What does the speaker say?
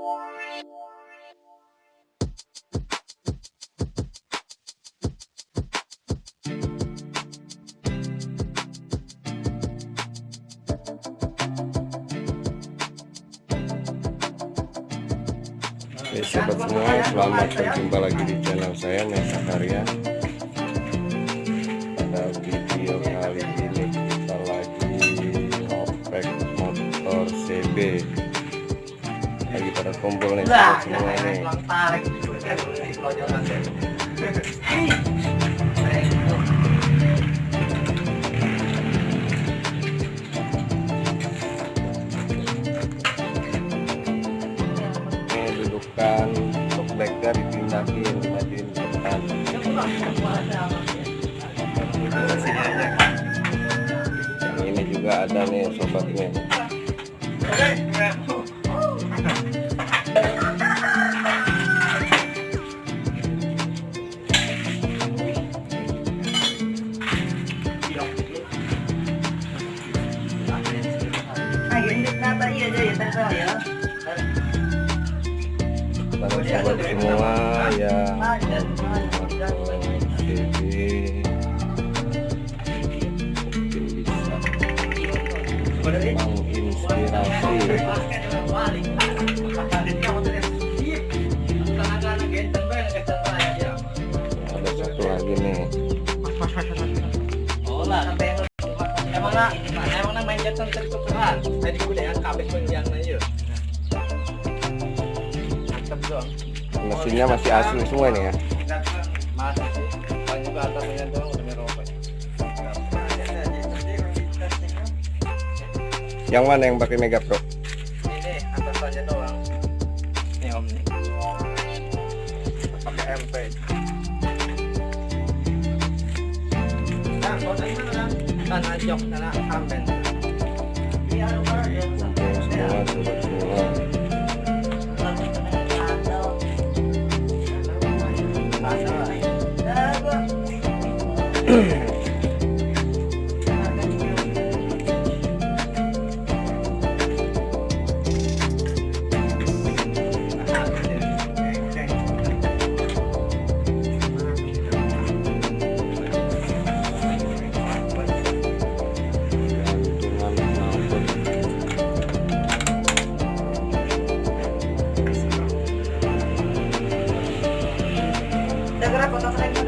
Oke sobat semua selamat berjumpa lagi di channel saya Mesa Karya pada video kali ini kita lagi ngopek motor CB kumpul nih. Semua ini. dudukan untuk bagger dipindahin majuin ke depan. Ini juga ada nih sobatnya pada sobat semua yang bisa menginspirasi ada satu lagi nih Emang na main. Tadi aja. Mantap mesinnya masih asli semua nih ya Masih sih. Paling juga atasnya doang udah merobek. yang mana yang pakai Mega Pro Ini atasannya doang. Ini om nih. Pakai MP. 난 아직 없잖아 다음 밴드 좋아 좋아 좋아 Mm-hmm. Tengo la.